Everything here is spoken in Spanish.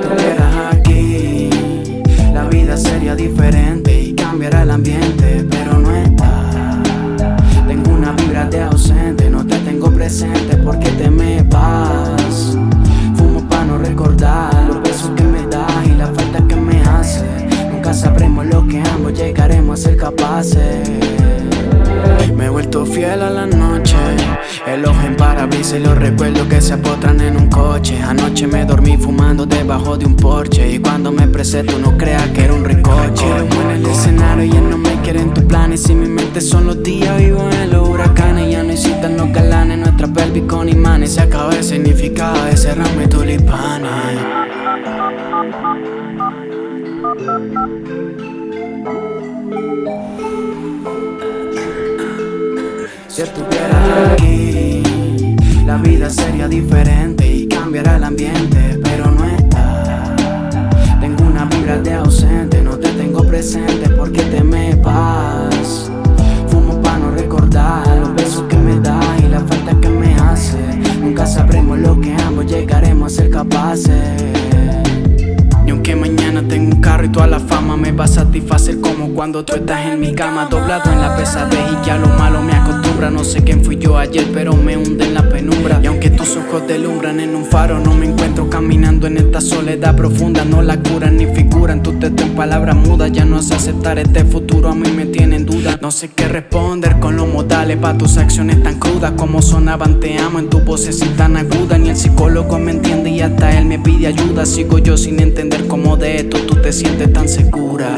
Tú estuvieras aquí. La vida sería diferente y cambiará el ambiente Pero no está. Tengo una vibra de ausente, no te tengo presente porque te me vas Fumo para no recordar los besos que me das y la falta que me hace. Nunca sabremos lo que ambos llegaremos a ser capaces. Me he vuelto fiel a la noche. El ojo en parabrisas y los recuerdos que se apotran en un coche. Anoche me dormí fumando debajo de un porche. Y cuando me presento no creas que era un ricoche. Como en el escenario ya no me quieren tus planes. Y mi mente son los días, vivo en los huracanes. Ya no existen los galanes, nuestra pelvis con imanes. Se acaba el significado de cerrarme tulipanes Si estuvieras aquí, la vida sería diferente y cambiará el ambiente, pero no está. Tengo una vibra de ausente, no te tengo presente porque te me vas. Fumo para no recordar los besos que me das y la falta que me hace. Nunca sabremos lo que ambos llegaremos a ser capaces tengo un carro y toda la fama me va a satisfacer como cuando tú estás en mi cama Doblado en la pesadez y ya lo malo me acostumbra. No sé quién fui yo ayer pero me hunde en la penumbra. Y aunque tus ojos delumbran en un faro No me encuentro caminando en esta soledad profunda. No la curan ni figuran, tu texto en palabras mudas Ya no sé aceptar este futuro, a mí me tiene en duda. No sé qué responder con los modales Pa' tus acciones tan crudas como sonaban. Te amo En tu voz tan aguda, ni el psicólogo me entiende me pide ayuda Sigo yo sin entender cómo de esto tú te sientes tan segura